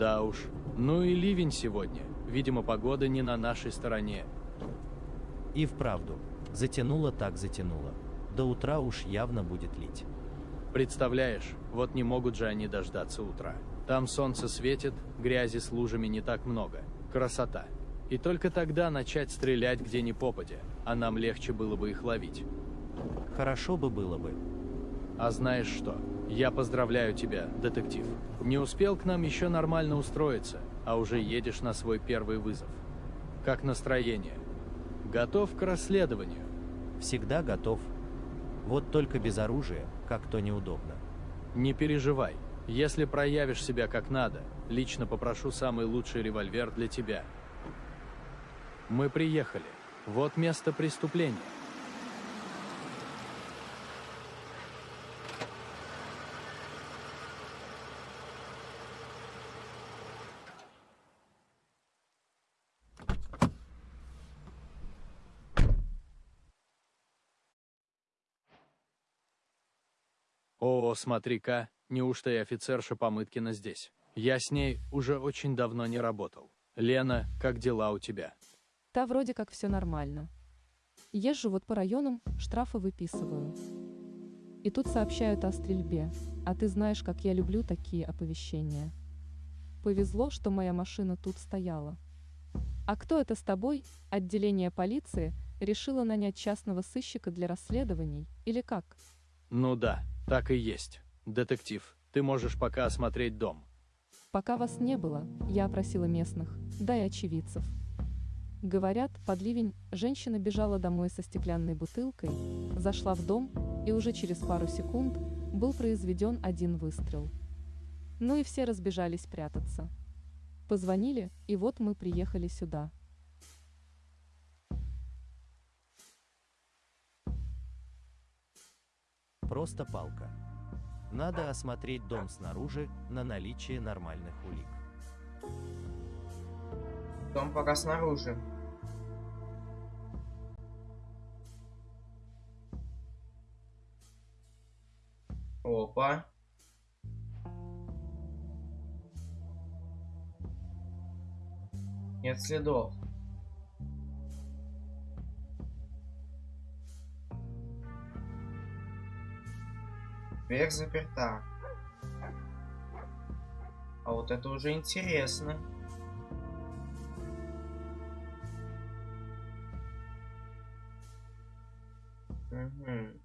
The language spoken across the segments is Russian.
Да уж. Ну и ливень сегодня. Видимо, погода не на нашей стороне. И вправду, затянуло так затянуло. До утра уж явно будет лить. Представляешь, вот не могут же они дождаться утра. Там солнце светит, грязи с лужами не так много. Красота. И только тогда начать стрелять где ни попадя, а нам легче было бы их ловить. Хорошо бы было бы. А знаешь что? Я поздравляю тебя, детектив. Не успел к нам еще нормально устроиться, а уже едешь на свой первый вызов. Как настроение? Готов к расследованию? Всегда готов. Вот только без оружия, как то неудобно. Не переживай. Если проявишь себя как надо, лично попрошу самый лучший револьвер для тебя. Мы приехали. Вот место преступления. О, смотри-ка, неужто и офицерша Помыткина здесь? Я с ней уже очень давно не работал. Лена, как дела у тебя? Та вроде как все нормально. Езжу вот по районам, штрафы выписываю. И тут сообщают о стрельбе, а ты знаешь, как я люблю такие оповещения. Повезло, что моя машина тут стояла. А кто это с тобой? Отделение полиции решило нанять частного сыщика для расследований или как? Ну да, так и есть. Детектив, ты можешь пока осмотреть дом. Пока вас не было, я опросила местных, да и очевидцев. Говорят, под ливень женщина бежала домой со стеклянной бутылкой, зашла в дом, и уже через пару секунд был произведен один выстрел. Ну и все разбежались прятаться. Позвонили, и вот мы приехали сюда. Просто палка. Надо осмотреть дом снаружи на наличие нормальных улик. Дом пока снаружи. Опа. Нет следов. Дверь заперта. А вот это уже интересно. Угу.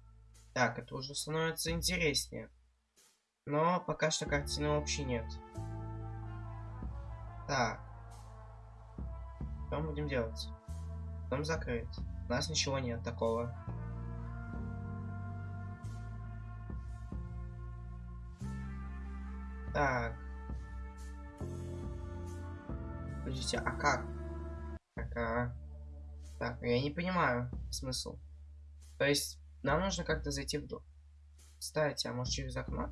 Так, это уже становится интереснее. Но пока что картины вообще нет. Так. Что мы будем делать? Дом закрыт. У нас ничего нет такого. Так. Подождите, а как? Так, а... Так, я не понимаю смысл. То есть, нам нужно как-то зайти в дом. Кстати, а может через окно?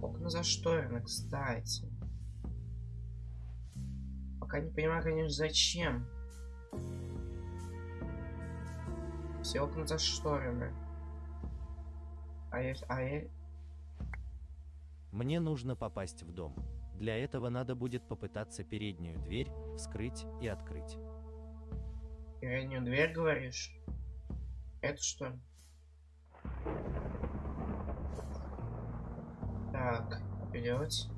Окна зашторены, кстати. Пока не понимаю, конечно, зачем. Все окна зашторены. А я... А я... Мне нужно попасть в дом. Для этого надо будет попытаться переднюю дверь вскрыть и открыть. Переднюю дверь, говоришь? Это что? Так, делать?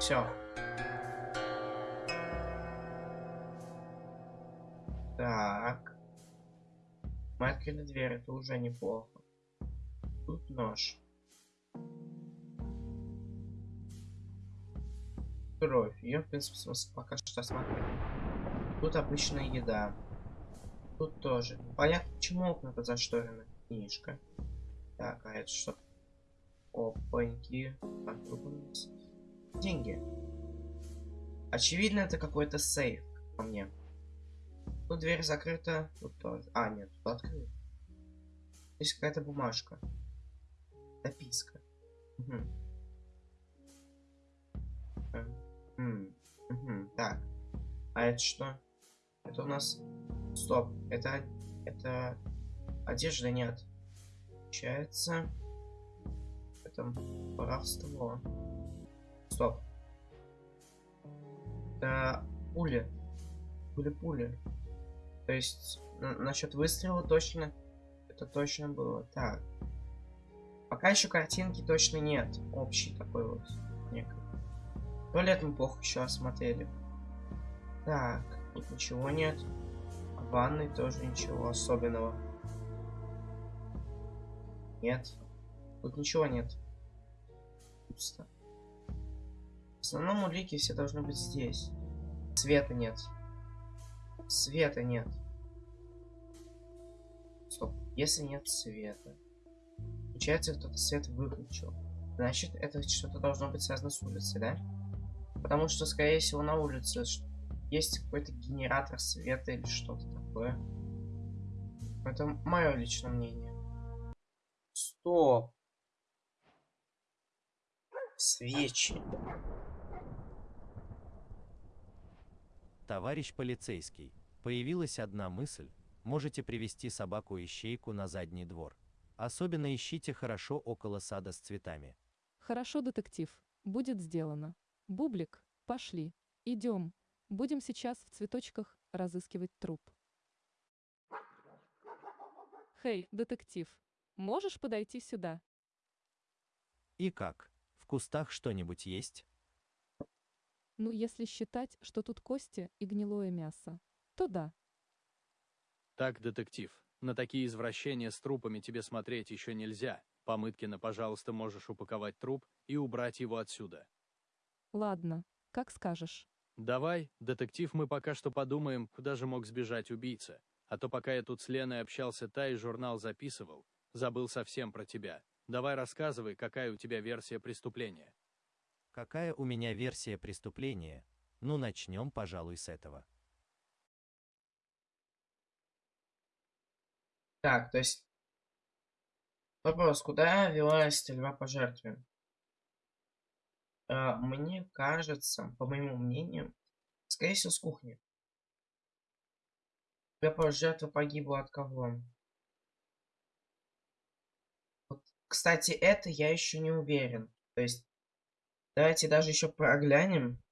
Все. Так. Мы открыли дверь, это уже неплохо. Тут нож. Кровь. Ее, в принципе, пока что осмотреть. Тут обычная еда. Тут тоже. Понятно, почему окна-то зашторены. Книжка. Так, а это что? Опаньки. Так, деньги. Очевидно, это какой-то сейф по мне. Тут дверь закрыта, тут тоже. А, нет, тут открыта. Здесь какая-то бумажка. Записка. Угу. Эм, угу. Так. А это что? Это у нас... Стоп. Это... Это... Одежда нет. Получается... Это воровство. Стоп. Это пули. Пули-пули. То есть, насчет выстрела точно... Это точно было. Так. Пока еще картинки точно нет. Общий такой вот. Некий. Туалет мы плохо еще осмотрели. Так, тут ничего нет. А в ванной тоже ничего особенного. Нет. Тут ничего нет. Пусто. В основном улики все должны быть здесь. Света нет. Света нет. Стоп. Если нет света. Получается, кто-то свет выключил. Значит, это что-то должно быть связано с улицей, да? Потому что, скорее всего, на улице есть какой-то генератор света или что-то такое. Это мое личное мнение. Стоп. Свечи. Товарищ полицейский, появилась одна мысль. Можете привести собаку-ищейку на задний двор. Особенно ищите хорошо около сада с цветами. Хорошо, детектив. Будет сделано. Бублик, пошли. Идем. Будем сейчас в цветочках разыскивать труп. Хей, детектив, можешь подойти сюда? И как? В кустах что-нибудь есть? Ну, если считать, что тут кости и гнилое мясо, то да. Так, детектив, на такие извращения с трупами тебе смотреть еще нельзя. Помыткина, пожалуйста, можешь упаковать труп и убрать его отсюда. Ладно, как скажешь. Давай, детектив, мы пока что подумаем, куда же мог сбежать убийца. А то пока я тут с Леной общался, та и журнал записывал, забыл совсем про тебя. Давай рассказывай, какая у тебя версия преступления. Какая у меня версия преступления? Ну, начнем, пожалуй, с этого. Так, то есть... Вопрос, куда велась стрельба по жертве? Э, мне кажется, по моему мнению, скорее всего, с кухни. Стрельба жертва погибла от кого? Вот, кстати, это я еще не уверен. То есть, давайте даже еще проглянем.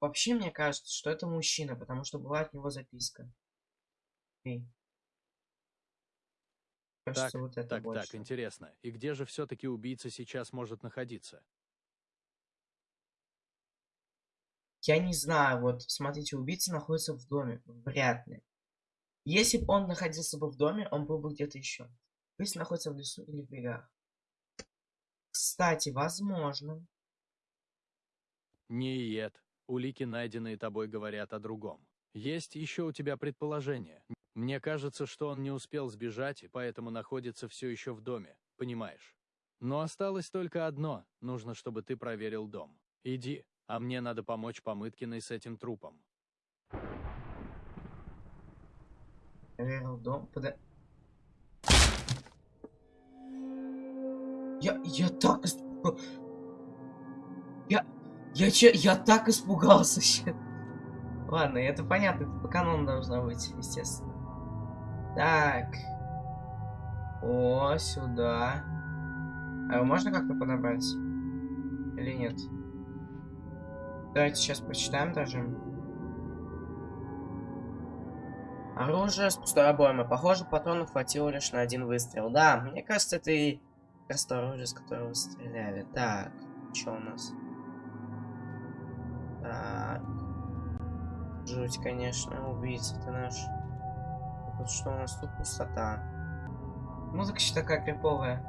Вообще, мне кажется, что это мужчина, потому что была от него записка. Эй. Кажется, так, вот это так, больше. так, интересно. И где же все-таки убийца сейчас может находиться? Я не знаю, вот, смотрите, убийца находится в доме. Вряд ли. Если бы он находился бы в доме, он был бы где-то еще. Убийца находится в лесу или в бегах. Кстати, возможно. Нет, улики, найденные тобой, говорят о другом. Есть еще у тебя предположение. Мне кажется, что он не успел сбежать, и поэтому находится все еще в доме, понимаешь? Но осталось только одно, нужно, чтобы ты проверил дом. Иди, а мне надо помочь Помыткиной с этим трупом. Проверил дом, пода... Я, я так испугался. Я, я, я так испугался. Ладно, это понятно, это по канону должно быть, естественно. Так. О, сюда. А его можно как-то подобрать? Или нет? Давайте сейчас прочитаем даже. Оружие с пустой обоймой. Похоже, патронов хватило лишь на один выстрел. Да, мне кажется, это и просто оружие, с которого стреляли. Так, что у нас? Так. Жуть, конечно, убийца ты наш. Вот что у нас тут пустота. Музыка еще такая криповая.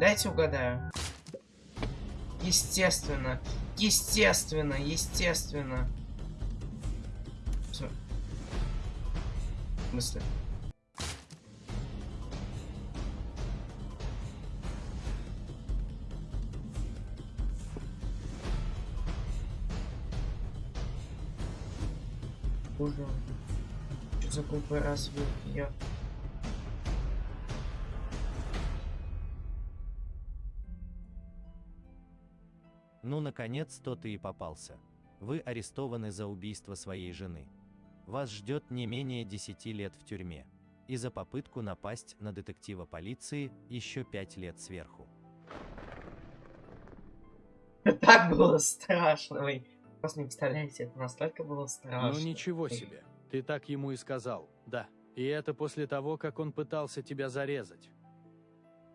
Дайте угадаю. Естественно. Естественно, естественно. Смысле? Боже, что за глупый разве я? Ну, наконец-то ты и попался. Вы арестованы за убийство своей жены. Вас ждет не менее 10 лет в тюрьме. И за попытку напасть на детектива полиции еще 5 лет сверху. Так было страшно, вы просто не представляете, это настолько было страшно. Ну ничего себе. Ты так ему и сказал. Да. И это после того, как он пытался тебя зарезать.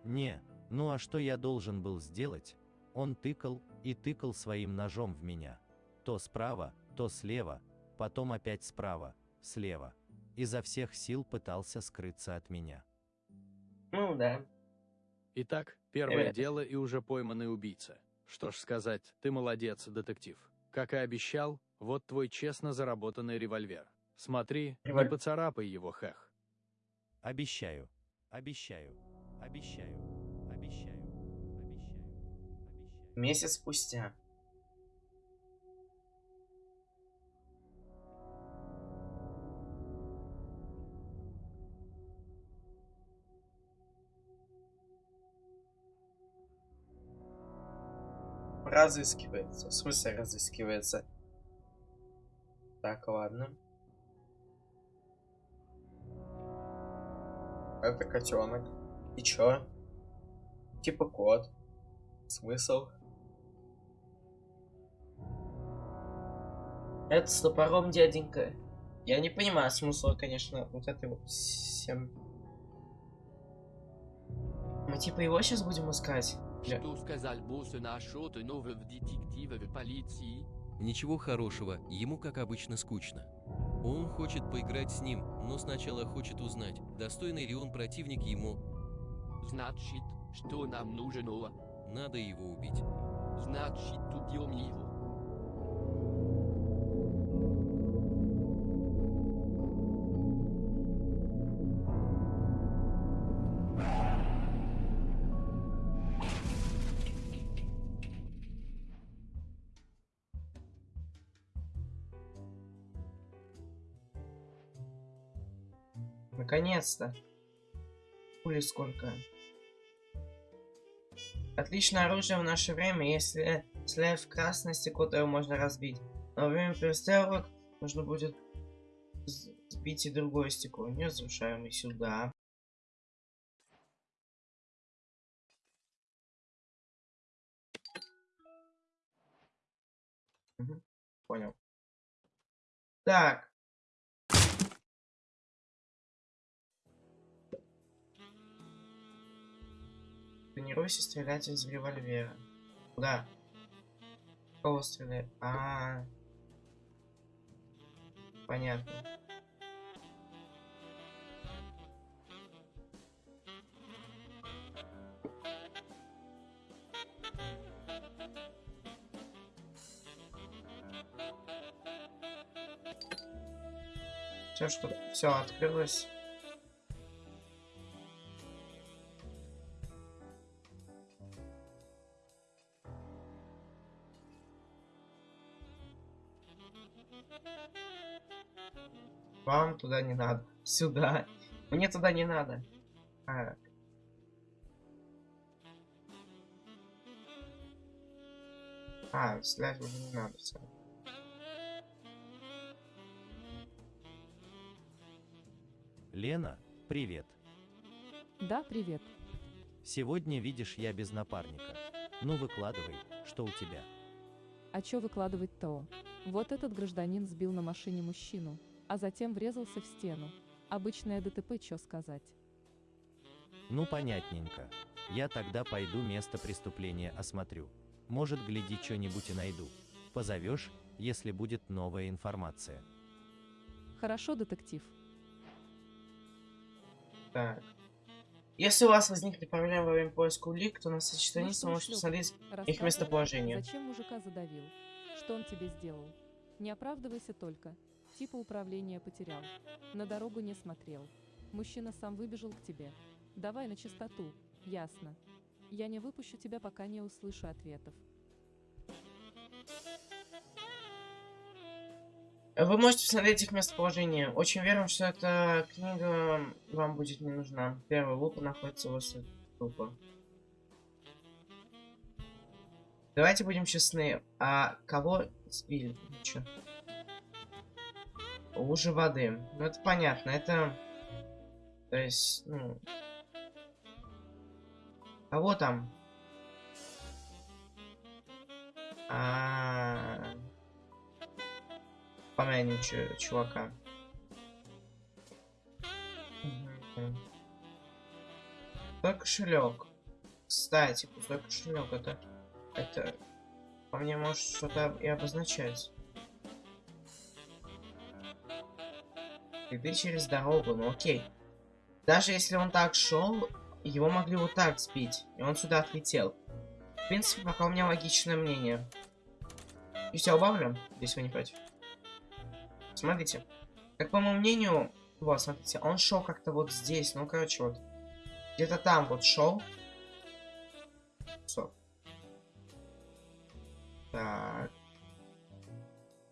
Не, ну а что я должен был сделать? Он тыкал и тыкал своим ножом в меня. То справа, то слева, потом опять справа, слева. Изо всех сил пытался скрыться от меня. Ну да. Итак, первое Э. дело и уже пойманный убийца. Что ж сказать, ты молодец, детектив. Как и обещал, вот твой честно заработанный револьвер. Смотри, не Револь- поцарапай его, хэх. Обещаю, обещаю, обещаю, обещаю, обещаю, обещаю. Месяц спустя. Разыскивается. В смысле разыскивается? Так, ладно. Это котенок. И чё? Типа кот. Смысл? Это с топором, дяденька. Я не понимаю смысла, конечно, вот этой вот всем. Мы типа его сейчас будем искать? Что сказал босс насчет нового детектива в полиции? Ничего хорошего, ему как обычно скучно. Он хочет поиграть с ним, но сначала хочет узнать, достойный ли он противник ему. Значит, что нам нужно? Надо его убить. Значит, убьем его. Наконец-то. Пули сколько. Отличное оружие в наше время, если стреляет в то его можно разбить. Но во время перестрелок нужно будет сбить и другое стекло. Не разрушаемый сюда. Мгм, Понял. Так. Тренируйся стрелять из револьвера. Куда? Кого стреляет? А, -а, -а. Понятно. Все, что все открылось. Туда не надо. Сюда. Мне туда не надо. А. А, стрелять уже не надо. всё. Лена, привет. Да, привет. Сегодня видишь я без напарника. Ну выкладывай, что у тебя. А чё выкладывать-то? Вот этот гражданин сбил на машине мужчину, а затем врезался в стену. Обычное ДТП, чё сказать. Ну понятненько. Я тогда пойду место преступления осмотрю. Может, гляди, что-нибудь и найду. Позовешь, если будет новая информация. Хорошо, детектив. Так. Если у вас возникли проблемы во время поиска улик, то на Ну что, можете посмотреть Рассказывай, местоположение. Зачем мужика задавил? Что он тебе сделал? Не оправдывайся только. Типа управление потерял. На дорогу не смотрел. Мужчина сам выбежал к тебе. Давай на чистоту. Ясно. Я не выпущу тебя, пока не услышу ответов. Вы можете посмотреть их местоположение. Очень верим, что эта книга вам будет не нужна. Первый луп находится возле трупа. Давайте будем честны. А кого сбили? Чё? Лужи воды. Ну это понятно. Это... То есть, ну... Кого там? А, -а, -а. Помянем чувака. Пустой кошелек. Кстати, пустой кошелек это. Это. По мне может что-то и обозначать. Следы через дорогу, ну окей. Даже если он так шел, его могли вот так сбить. И он сюда отлетел. В принципе, пока у меня логичное мнение. И все убавлю, если вы не против. Смотрите. Как по моему мнению, вот, смотрите, он шел как-то вот здесь, ну, короче, вот. Где-то там вот шел. Все. Так.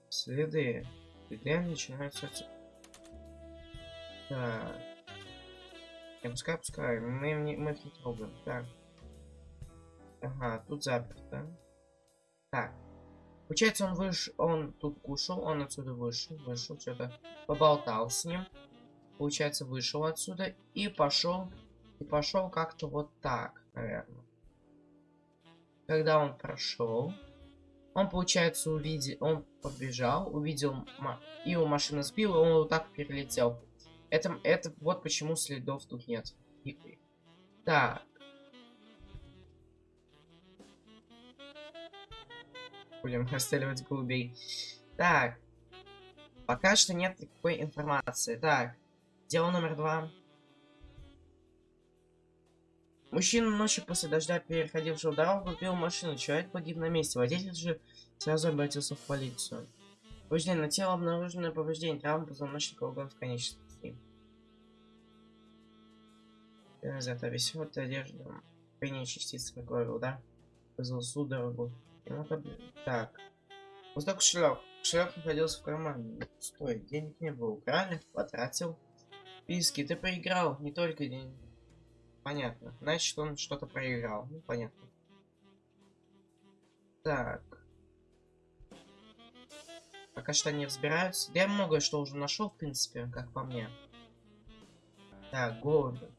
Следы. Следы начинаются... Так. Я пускай, пускай. Мы, мы, мы их не трогаем. Так. Ага, тут заперто. Так. Получается, он вышел, он тут кушал, он отсюда вышел, вышел, что-то поболтал с ним. Получается, вышел отсюда и пошел, и пошел как-то вот так, наверное. Когда он прошел, он, получается, увидел, он побежал, увидел, и у машины сбил, и он вот так перелетел. Это, это вот почему следов тут нет. Так. Будем расстреливать голубей. Так. Пока что нет никакой информации. Так. Дело номер два. Мужчина ночью после дождя, переходившего дорогу, пил машину. Человек погиб на месте. Водитель же сразу обратился в полицию. Повреждение на тело обнаружено повреждение травм позвоночника органов конечностей. Это весь вот одежда. Крайние частицы говорил, да? Вызвал судорогу. Так. Вот так кошелек. Кошелек находился в кармане. Стой, денег не было. Украли, потратил. Писки, ты проиграл. Не только деньги. Понятно. Значит, он что-то проиграл. Ну, понятно. Так. Пока что они разбираются. Я многое что уже нашел, в принципе, как по мне. Так, голуби.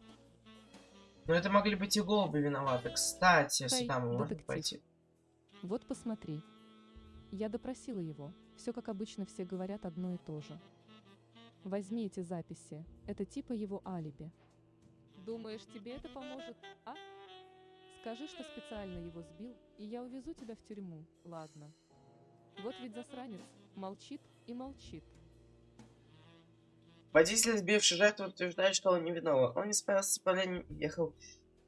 Но это могли быть и голуби виноваты. Кстати, сюда мы можем пойти. Вот посмотри. Я допросила его. Все как обычно все говорят одно и то же. Возьми эти записи. Это типа его алиби. Думаешь, тебе это поможет, а? Скажи, что специально его сбил, и я увезу тебя в тюрьму, ладно? Вот ведь засранец. Молчит и молчит. Водитель, сбивший жертву, утверждает, что он не виноват. Он не справился с управлением и ехал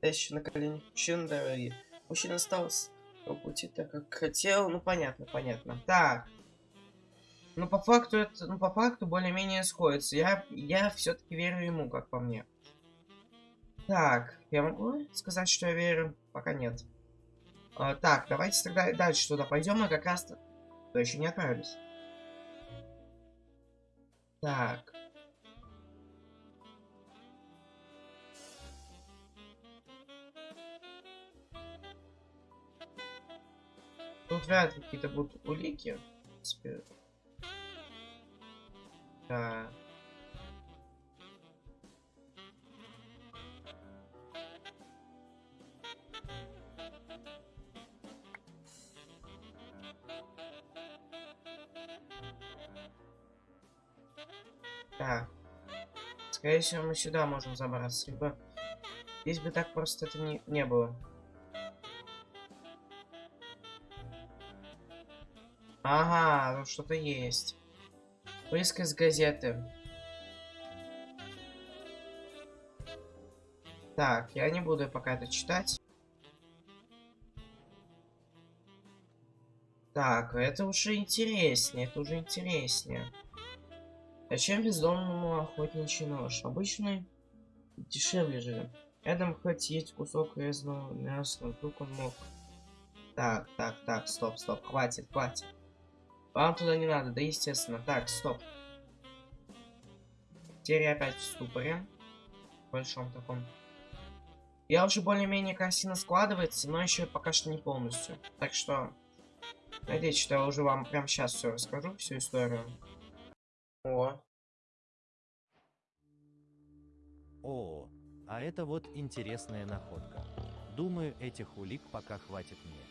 еще на коленях мужчины дороги. Мужчина остался по пути так, как хотел. Ну, понятно, понятно. Так. Ну, по факту это, ну, по факту более-менее сходится. Я, я все-таки верю ему, как по мне. Так, я могу сказать, что я верю? Пока нет. А, так, давайте тогда дальше туда пойдем. Мы как раз-то... То еще не отправились. Так. Тут вряд ли какие-то будут улики. В Да. Так. Скорее всего, мы сюда можем забраться. Либо здесь бы так просто это не, не было. Ага, тут что-то есть. Вырезка из газеты. Так, я не буду пока это читать. Так, это уже интереснее, это уже интереснее. Зачем бездомному охотничий нож? Обычный дешевле же. Рядом хоть есть кусок резного мяса, вдруг он мог. Так, так, так, стоп, стоп, хватит, хватит. Вам туда не надо, да естественно. Так, стоп. Теперь опять в ступоре. В большом таком. Я уже более-менее картина складывается, но еще пока что не полностью. Так что, надеюсь, что я уже вам прямо сейчас все расскажу, всю историю. О, О, а это вот интересная находка. Думаю, этих улик пока хватит мне.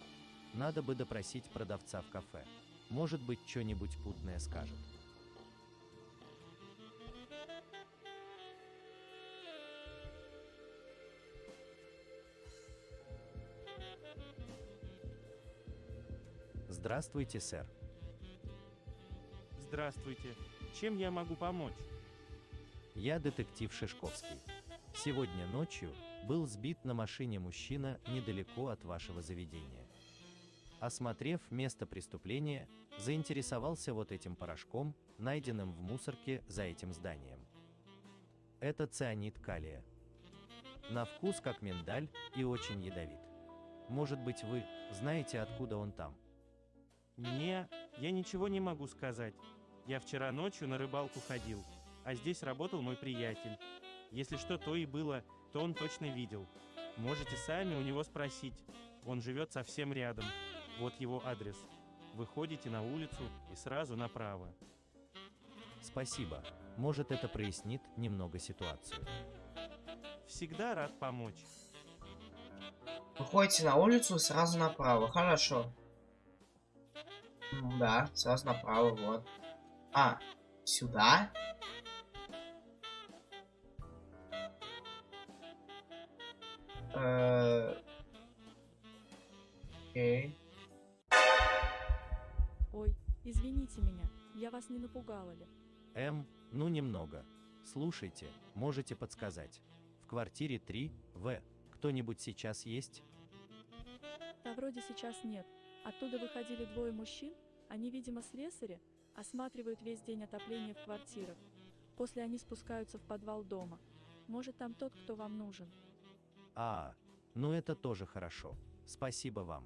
Надо бы допросить продавца в кафе. Может быть, что-нибудь путное скажет. Здравствуйте, сэр. Здравствуйте. Чем я могу помочь? Я детектив Шишковский. Сегодня ночью был сбит на машине мужчина недалеко от вашего заведения. Осмотрев место преступления, заинтересовался вот этим порошком, найденным в мусорке за этим зданием. Это цианид калия. На вкус как миндаль и очень ядовит. Может быть вы знаете, откуда он там? Мне я ничего не могу сказать. Я вчера ночью на рыбалку ходил, а здесь работал мой приятель. Если что то и было, то он точно видел. Можете сами у него спросить. Он живет совсем рядом. Вот его адрес. Выходите на улицу и сразу направо. Спасибо. Может это прояснит немного ситуацию. Всегда рад помочь. Выходите на улицу сразу направо. Хорошо. М, Да, сразу направо, вот. А, сюда? Э, Окей. Ой, извините меня, я вас не напугала ли? М, ну немного. Слушайте, можете подсказать. В квартире 3, В, кто-нибудь сейчас есть? Да вроде сейчас нет. Оттуда выходили двое мужчин, они, видимо, слесари, осматривают весь день отопление в квартирах. После они спускаются в подвал дома. Может, там тот, кто вам нужен. А, ну это тоже хорошо. Спасибо вам.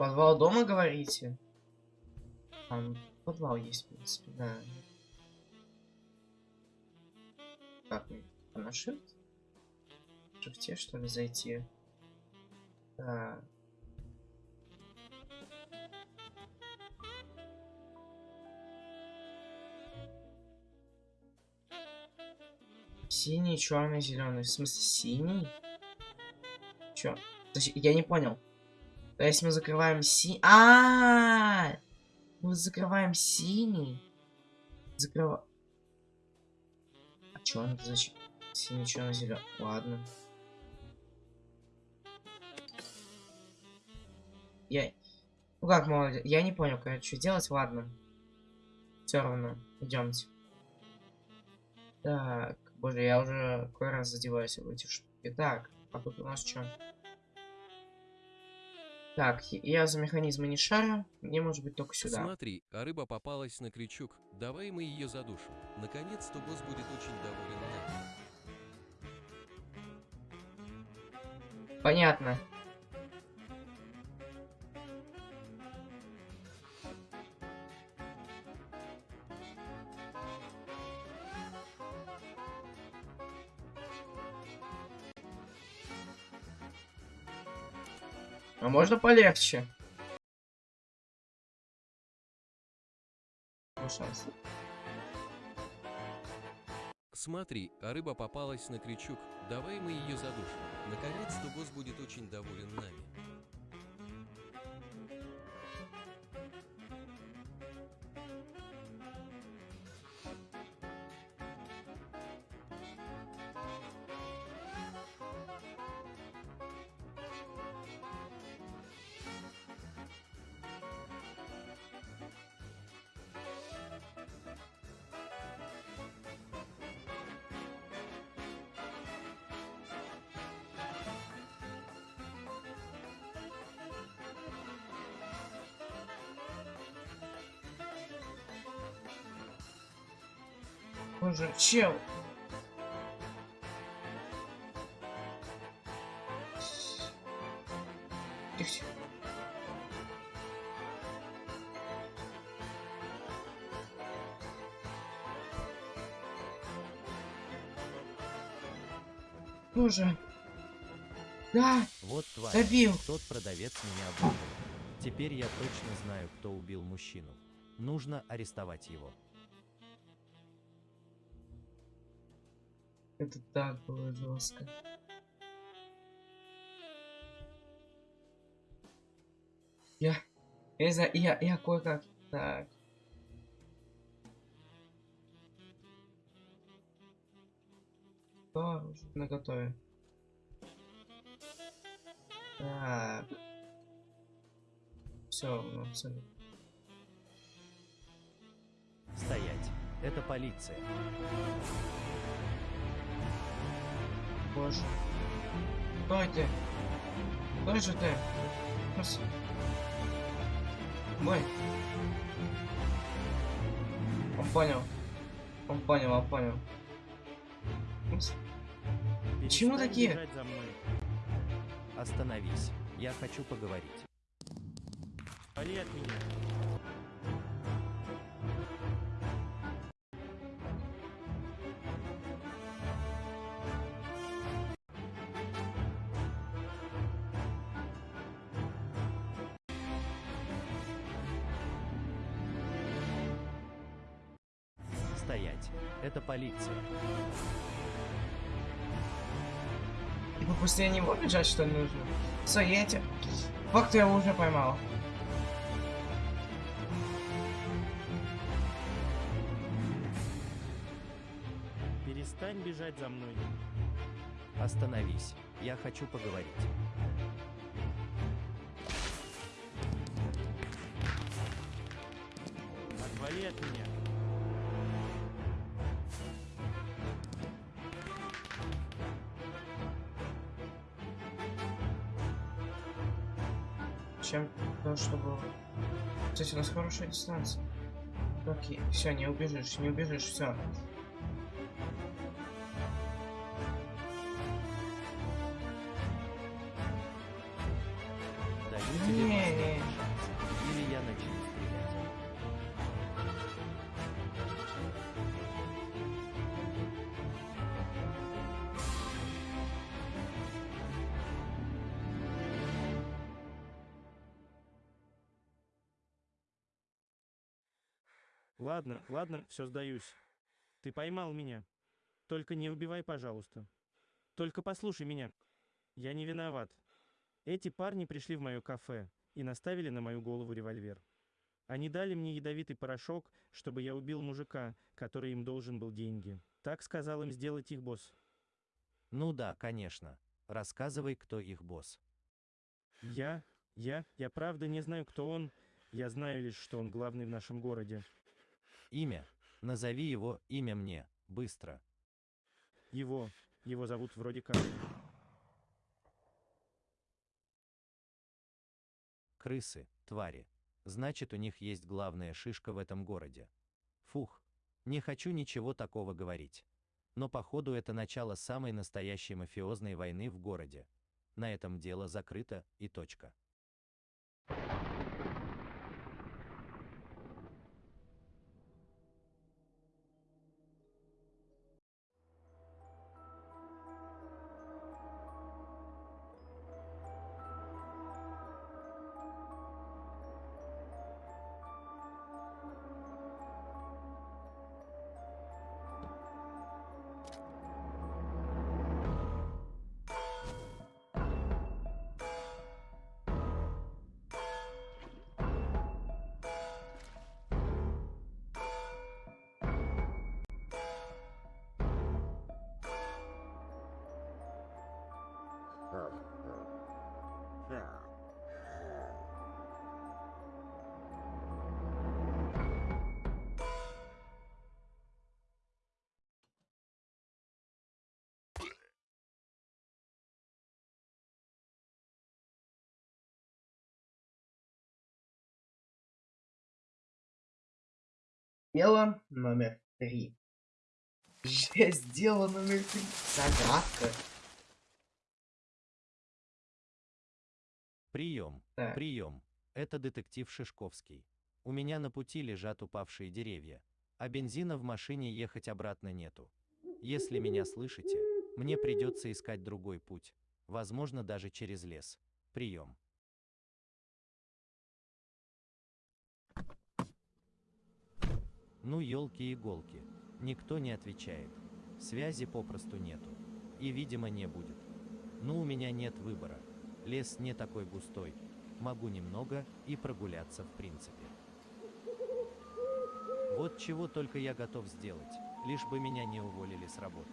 Подвал дома, говорите? Там подвал есть, в принципе, да. Как мне? На shift? Шифте, что ли, зайти? Так. Синий, черный, зеленый. В смысле, синий? Чё? Я не понял. То есть мы закрываем си... а Мы закрываем синий. Закрыва... А чё он зачем? Синий, черный, зеленый. Ладно. Я... Ну как, молодец? Я не понял, короче, что делать. Ладно. Все равно. Идемте. Так. Боже, я уже какой раз задеваюсь в эти штуки. Так, а тут у нас что? Так, я за механизмы не шарю. Мне может быть только сюда. Смотри, а рыба попалась на крючок. Давай мы ее задушим. Наконец-то босс будет очень доволен нами. Понятно. А можно полегче? Ну, шанс. Смотри, а рыба попалась на крючок. Давай мы ее задушим. Наконец-то босс будет очень доволен нами. Боже, чел. Тихо. Боже. Да, Вот тварь. добил. Тот продавец меня обманул. Теперь я точно знаю, кто убил мужчину. Нужно арестовать его. Это так было жестко. Я, я не знаю, я, я кое-как, так. Уже на готове? Так. Все, ну, абсолютно. Стоять. Это полиция. Боже. Стойте. Кто же ты? Раз. Мой. Он понял. Он понял, он понял. Почему такие? за мной. Остановись. Я хочу поговорить. Вали от меня. Типа после него бежать, что нужно? Все, я. Факт я его уже поймал. Перестань бежать за мной. Остановись. Я хочу поговорить. Отвали от меня. Чем то, что было. Кстати, у нас хорошая дистанция. Окей, все, не убежишь, не убежишь, все. Ладно, ладно, все сдаюсь. Ты поймал меня. Только не убивай, пожалуйста. Только послушай меня. Я не виноват. Эти парни пришли в мое кафе и наставили на мою голову револьвер. Они дали мне ядовитый порошок, чтобы я убил мужика, который им должен был деньги. Так сказал им сделать их босс. Ну да, конечно. Рассказывай, кто их босс. Я, я, я правда не знаю, кто он. Я знаю лишь, что он главный в нашем городе. Имя. Назови его имя мне. Быстро. Его, его зовут вроде как. Крысы, твари. Значит, у них есть главная шишка в этом городе. Фух. Не хочу ничего такого говорить. Но походу это начало самой настоящей мафиозной войны в городе. На этом дело закрыто и точка. Дело номер три. Жесть, дело номер три. Загадка. Прием, Так. прием. Это детектив Шишковский. У меня на пути лежат упавшие деревья, а бензина в машине ехать обратно нету. Если меня слышите, мне придется искать другой путь, возможно даже через лес. Прием. Ну елки-иголки, никто не отвечает. Связи попросту нету. И видимо не будет. Ну у меня нет выбора. Лес не такой густой. Могу немного и прогуляться в принципе. Вот чего только я готов сделать, лишь бы меня не уволили с работы.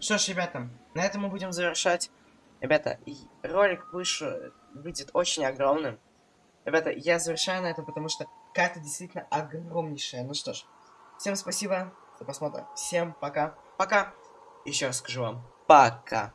Что ж, ребята, на этом мы будем завершать. Ребята, ролик выше выйдет очень огромным. Ребята, я завершаю на этом, потому что карта действительно огромнейшая. Ну что ж, всем спасибо за просмотр. Всем пока. Пока. Еще раз скажу вам. Пока.